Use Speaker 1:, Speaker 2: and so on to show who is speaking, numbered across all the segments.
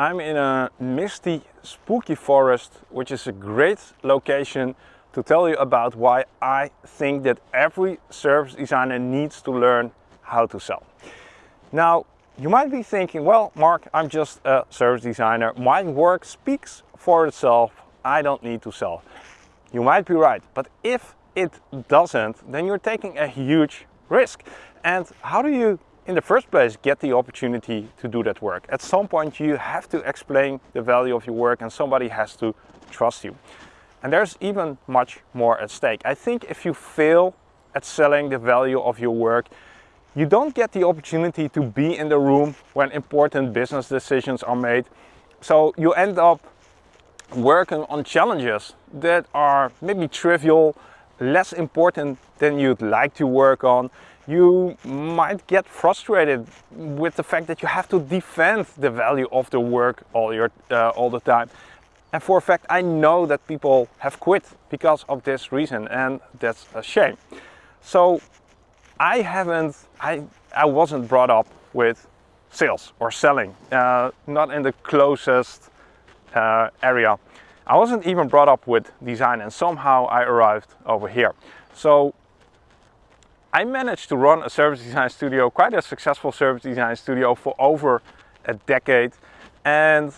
Speaker 1: I'm in a misty, spooky forest, which is a great location to tell you about why I think that every service designer needs to learn how to sell. Now, you might be thinking, well, Mark, I'm just a service designer. My work speaks for itself. I don't need to sell. You might be right, but if it doesn't, then you're taking a huge risk. And how do you in the first place get the opportunity to do that work. At some point you have to explain the value of your work and somebody has to trust you. And there's even much more at stake. I think if you fail at selling the value of your work, you don't get the opportunity to be in the room when important business decisions are made. So you end up working on challenges that are maybe trivial, less important than you'd like to work on you might get frustrated with the fact that you have to defend the value of the work all, your, uh, all the time. And for a fact, I know that people have quit because of this reason and that's a shame. So I haven't, I, I wasn't brought up with sales or selling, uh, not in the closest uh, area. I wasn't even brought up with design and somehow I arrived over here. So I managed to run a service design studio, quite a successful service design studio for over a decade. And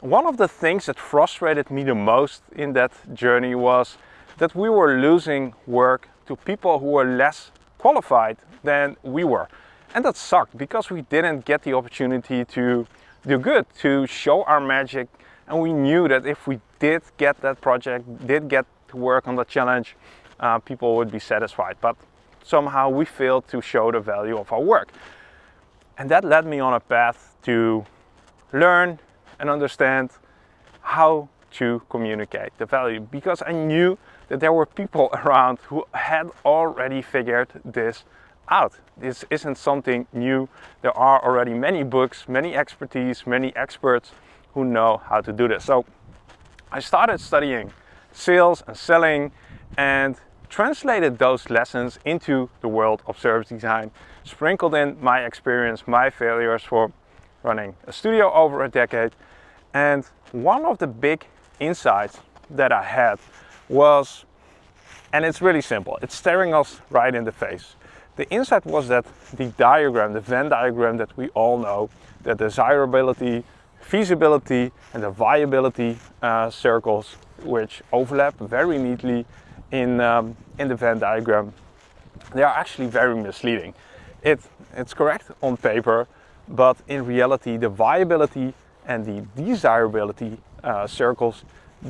Speaker 1: one of the things that frustrated me the most in that journey was that we were losing work to people who were less qualified than we were. And that sucked because we didn't get the opportunity to do good, to show our magic. And we knew that if we did get that project, did get to work on the challenge, uh, people would be satisfied. But somehow we failed to show the value of our work. And that led me on a path to learn and understand how to communicate the value because I knew that there were people around who had already figured this out. This isn't something new. There are already many books, many expertise, many experts who know how to do this. So I started studying sales and selling and translated those lessons into the world of service design, sprinkled in my experience, my failures for running a studio over a decade. And one of the big insights that I had was, and it's really simple, it's staring us right in the face. The insight was that the diagram, the Venn diagram that we all know, the desirability, feasibility and the viability uh, circles, which overlap very neatly in, um, in the Venn diagram, they are actually very misleading. It, it's correct on paper, but in reality the viability and the desirability uh, circles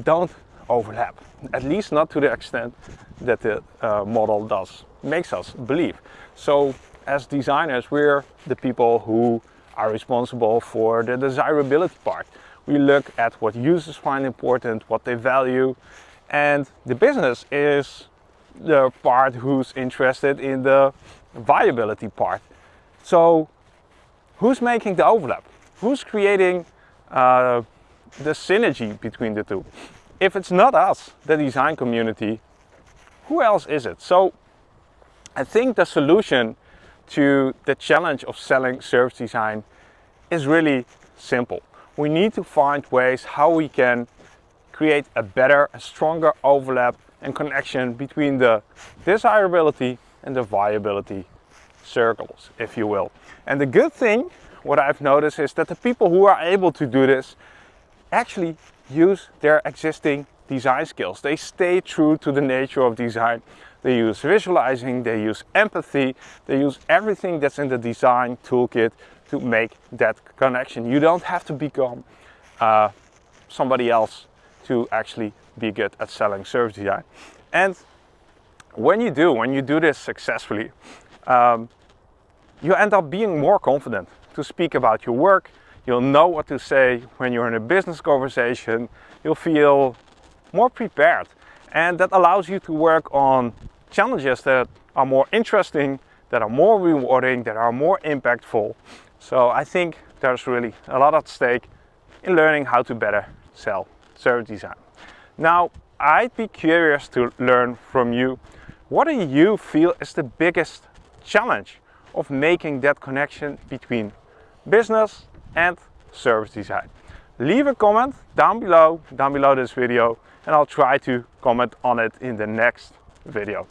Speaker 1: don't overlap, at least not to the extent that the uh, model does, makes us believe. So as designers, we're the people who are responsible for the desirability part. We look at what users find important, what they value, and the business is the part who's interested in the viability part. So who's making the overlap? Who's creating uh, the synergy between the two? If it's not us, the design community, who else is it? So I think the solution to the challenge of selling service design is really simple. We need to find ways how we can create a better, a stronger overlap and connection between the desirability and the viability circles, if you will. And the good thing, what I've noticed is that the people who are able to do this actually use their existing design skills. They stay true to the nature of design. They use visualizing, they use empathy, they use everything that's in the design toolkit to make that connection. You don't have to become uh, somebody else to actually be good at selling service design. And when you do, when you do this successfully, um, you end up being more confident to speak about your work. You'll know what to say when you're in a business conversation. You'll feel more prepared. And that allows you to work on challenges that are more interesting, that are more rewarding, that are more impactful. So I think there's really a lot at stake in learning how to better sell service design. Now, I'd be curious to learn from you, what do you feel is the biggest challenge of making that connection between business and service design? Leave a comment down below, down below this video, and I'll try to comment on it in the next video.